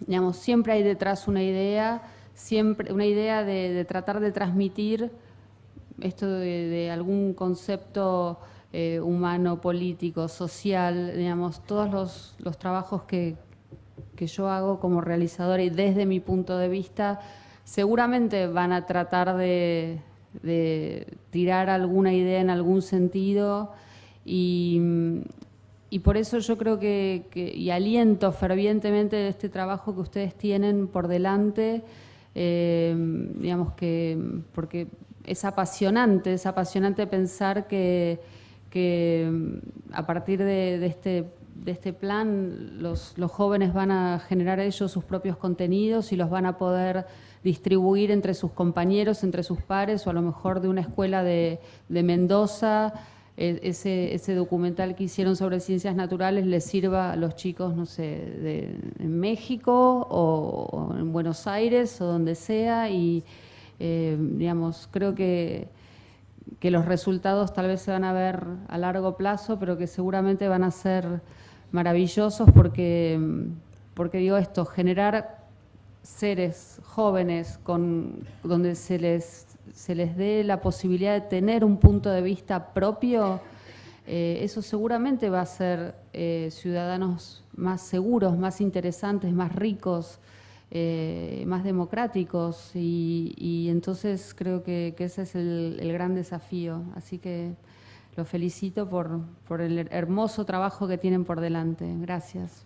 digamos, siempre hay detrás una idea, siempre una idea de, tratar de transmitir esto de, algún concepto eh, humano, político, social, digamos, todos los, trabajos que, que yo hago como realizadora y desde mi punto de vista, seguramente van a tratar de, tirar alguna idea en algún sentido y, por eso yo creo que, y aliento fervientemente este trabajo que ustedes tienen por delante, eh, digamos que, porque es apasionante, es apasionante pensar que, a partir de, este de este plan, los, jóvenes van a generar ellos sus propios contenidos y los van a poder distribuir entre sus compañeros, entre sus pares, o a lo mejor de una escuela de, Mendoza, e, ese, documental que hicieron sobre ciencias naturales les sirva a los chicos, no sé, de, en México o, en Buenos Aires o donde sea, y eh, digamos, creo que que los resultados tal vez se van a ver a largo plazo, pero que seguramente van a ser maravillosos porque, porque digo esto, generar seres jóvenes con, donde se les, se les dé la posibilidad de tener un punto de vista propio, eh, eso seguramente va a ser eh, ciudadanos más seguros, más interesantes, más ricos, eh, más democráticos y, entonces creo que, ese es el, el gran desafío. Así que los felicito por, por el hermoso trabajo que tienen por delante. Gracias.